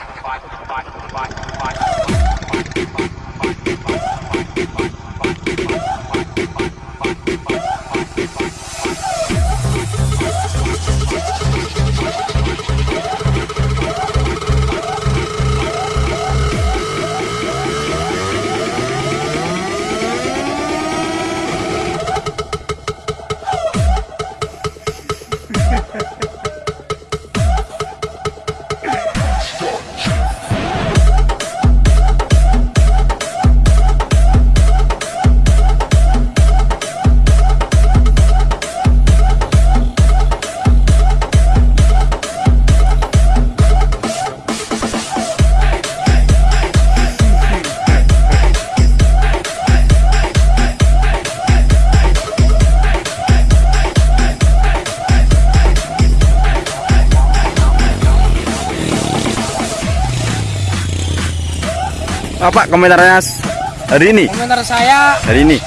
Bye. Apa komentarnya hari ini? Komentar saya, Hari ini.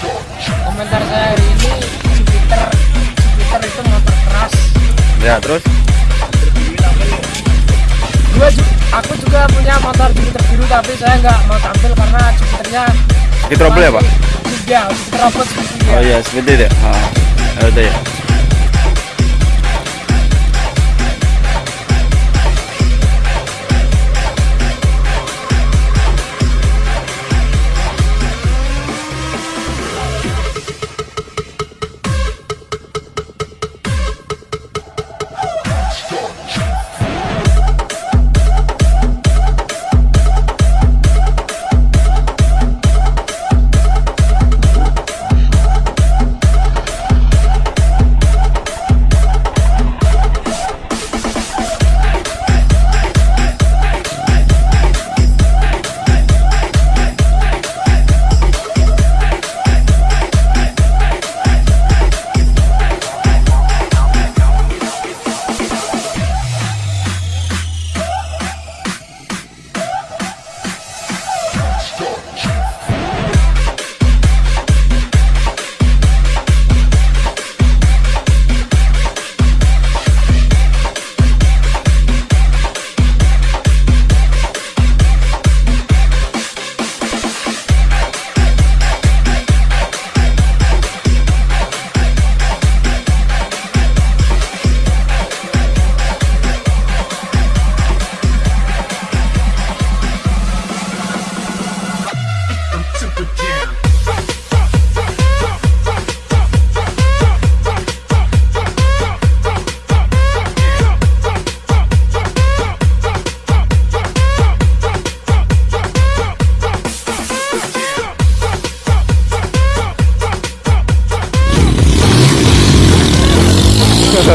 komentar saya hari ini Jupiter, Jupiter itu motor keras. Ya, terus ju- aku juga punya motor Jupiter biru tapi saya nggak mau tampil karena Jupiternya sedikit trouble ya, Pak? Ya, Jupiter ya. Oh iya, seperti itu. Ah, ada ya.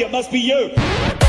it must be you.